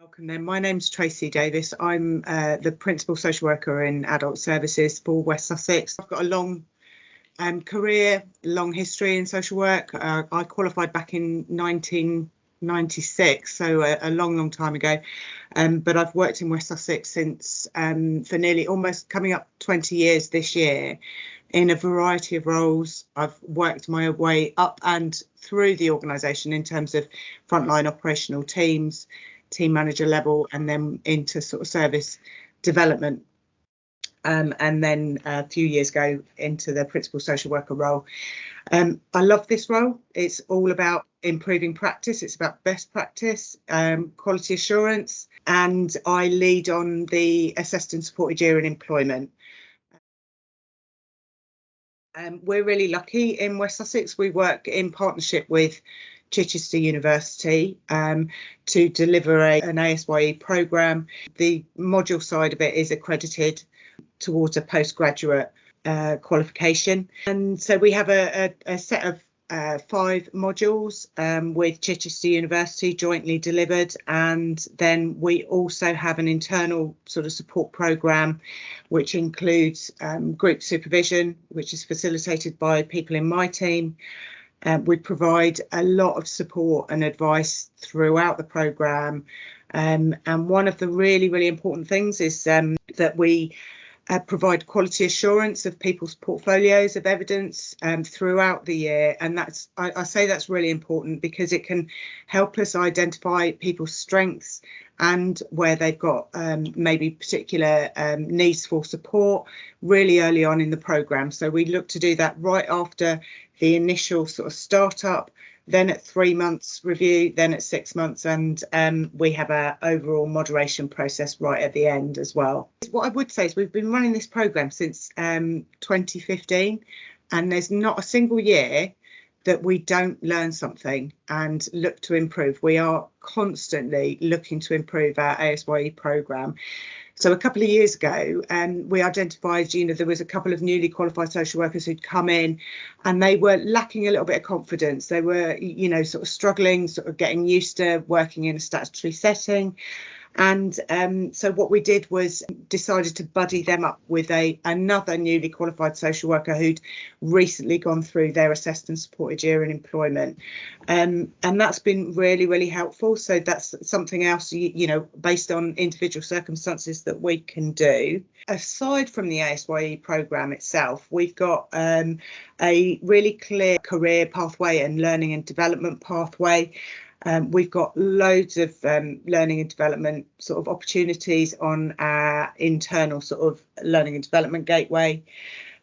Welcome then. My name's Tracy Davis. I'm uh, the Principal Social Worker in Adult Services for West Sussex. I've got a long um, career, long history in social work. Uh, I qualified back in 1996, so a, a long, long time ago. Um, but I've worked in West Sussex since um, for nearly almost coming up 20 years this year in a variety of roles. I've worked my way up and through the organisation in terms of frontline operational teams, team manager level and then into sort of service development. Um, and then a few years ago into the principal social worker role. Um, I love this role. It's all about improving practice. It's about best practice, um, quality assurance, and I lead on the assessed and supported year in employment. Um, we're really lucky in West Sussex. We work in partnership with Chichester University um, to deliver a, an ASYE programme. The module side of it is accredited towards a postgraduate uh, qualification. And so we have a, a, a set of uh, five modules um, with Chichester University jointly delivered, and then we also have an internal sort of support program which includes um, group supervision, which is facilitated by people in my team, um, we provide a lot of support and advice throughout the programme. Um, and one of the really, really important things is um, that we uh, provide quality assurance of people's portfolios of evidence um, throughout the year. And that's, I, I, say that's really important because it can help us identify people's strengths and where they've got um, maybe particular um, needs for support really early on in the programme. So we look to do that right after the initial sort of startup then at three months review, then at six months, and um, we have a overall moderation process right at the end as well. What I would say is we've been running this program since um, 2015, and there's not a single year that we don't learn something and look to improve. We are constantly looking to improve our ASYE program. So a couple of years ago, um, we identified, you know, there was a couple of newly qualified social workers who'd come in and they were lacking a little bit of confidence. They were, you know, sort of struggling, sort of getting used to working in a statutory setting. And um, so what we did was decided to buddy them up with a another newly qualified social worker who'd recently gone through their assessed and supported year in employment. Um, and that's been really, really helpful. So that's something else, you, you know, based on individual circumstances that we can do. Aside from the ASYE programme itself, we've got um, a really clear career pathway and learning and development pathway. Um, we've got loads of um, learning and development sort of opportunities on our internal sort of learning and development gateway.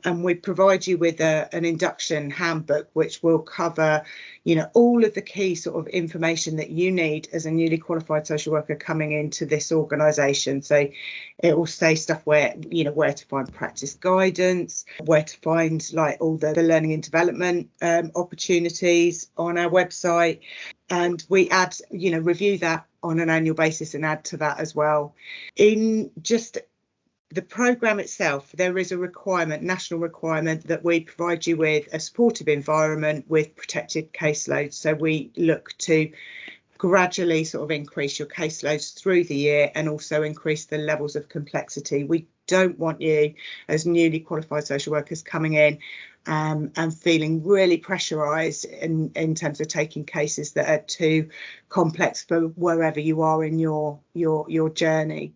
And we provide you with a, an induction handbook, which will cover, you know, all of the key sort of information that you need as a newly qualified social worker coming into this organisation. So it will say stuff where, you know, where to find practice guidance, where to find like all the, the learning and development um, opportunities on our website, and we add, you know, review that on an annual basis and add to that as well. In just the programme itself, there is a requirement, national requirement, that we provide you with a supportive environment with protected caseloads. So we look to gradually sort of increase your caseloads through the year and also increase the levels of complexity. We don't want you as newly qualified social workers coming in um, and feeling really pressurised in, in terms of taking cases that are too complex for wherever you are in your your your journey.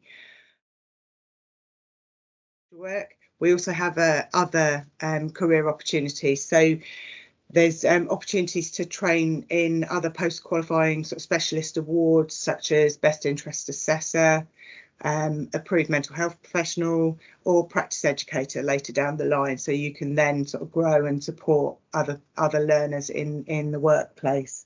Work. We also have uh, other um, career opportunities. So there's um, opportunities to train in other post qualifying sort of specialist awards such as Best Interest Assessor, um, approved mental health professional or practice educator later down the line so you can then sort of grow and support other other learners in in the workplace